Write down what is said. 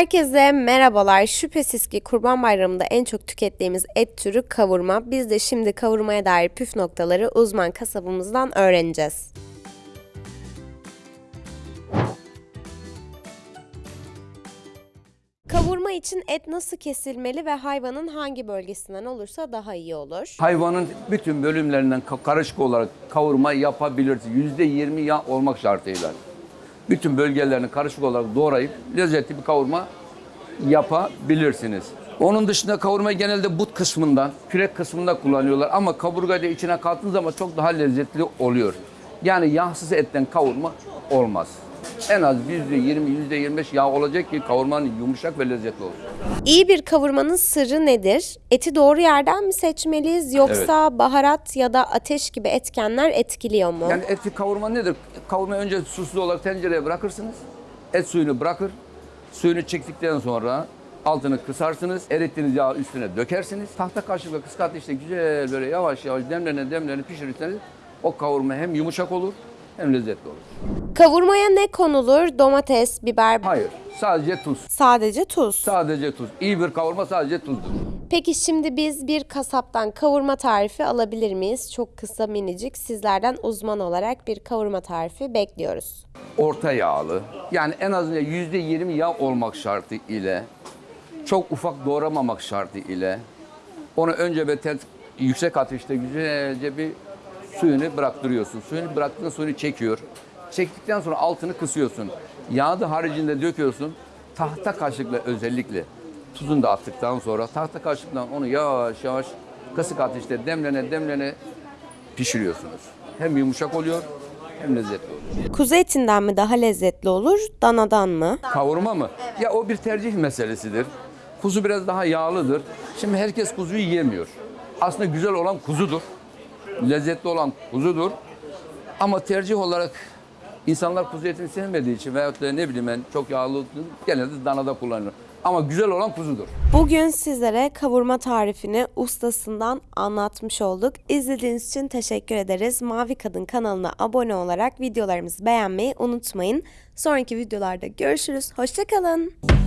Herkese merhabalar. Şüphesiz ki Kurban Bayramı'nda en çok tükettiğimiz et türü kavurma. Biz de şimdi kavurmaya dair püf noktaları uzman kasabımızdan öğreneceğiz. Kavurma için et nasıl kesilmeli ve hayvanın hangi bölgesinden olursa daha iyi olur? Hayvanın bütün bölümlerinden ka- karışık olarak kavurma yapabilirsiniz. Yüzde yirmi yağ olmak şartıyla. Bütün bölgelerini karışık olarak doğrayıp lezzetli bir kavurma yapabilirsiniz. Onun dışında kavurmayı genelde but kısmından, kürek kısmında kullanıyorlar ama kaburgayı da içine kattığınız zaman çok daha lezzetli oluyor. Yani yağsız etten kavurma olmaz. En az yüzde yirmi, yüzde yirmi beş yağ olacak ki kavurmanın yumuşak ve lezzetli olsun. İyi bir kavurmanın sırrı nedir? Eti doğru yerden mi seçmeliyiz yoksa baharat ya da ateş gibi etkenler etkiliyor mu? Yani eti kavurma nedir? Kavurmayı önce susuz olarak tencereye bırakırsınız. Et suyunu bırakır. Suyunu çektikten sonra altını kısarsınız. Erittiğiniz yağı üstüne dökersiniz. Tahta kaşıkla kısık ateşte güzel böyle yavaş yavaş demlene demlene pişirirseniz o kavurma hem yumuşak olur hem lezzetli olur. Kavurmaya ne konulur? Domates, biber, Hayır, sadece tuz. sadece tuz. Sadece tuz. İyi bir kavurma sadece tuzdur. Peki şimdi biz bir kasaptan kavurma tarifi alabilir miyiz? Çok kısa minicik sizlerden uzman olarak bir kavurma tarifi bekliyoruz. orta yağlı. Yani en azından yüzde yirmi yağ olmak şartı ile çok ufak doğramamak şartı ile onu önce ve tel- yüksek ateşte güzelce bir suyunu bıraktırıyorsun. Suyunu bıraktığın suyunu çekiyor. Çektikten sonra altını kısıyorsun. Yağı da haricinde döküyorsun. Tahta kaşıkla özellikle tuzunu da attıktan sonra tahta kaşıkla onu yavaş yavaş kısık ateşte demlene demlene pişiriyorsunuz. Hem yumuşak oluyor hem lezzetli oluyor. Kuzu etinden mi daha lezzetli olur, danadan mı? Kavurma mı? Ya o bir tercih meselesidir. Kuzu biraz daha yağlıdır. Şimdi herkes kuzuyu yiyemiyor. Aslında güzel olan kuzudur. Lezzetli olan kuzudur. Ama tercih olarak insanlar kuzu etini sevmediği için veyahut da ne bileyim ben çok yağlı genelde danada kullanılır. Ama güzel olan kuzudur. Bugün sizlere kavurma tarifini ustasından anlatmış olduk. İzlediğiniz için teşekkür ederiz. Mavi Kadın kanalına abone olarak videolarımızı beğenmeyi unutmayın. Sonraki videolarda görüşürüz. Hoşçakalın.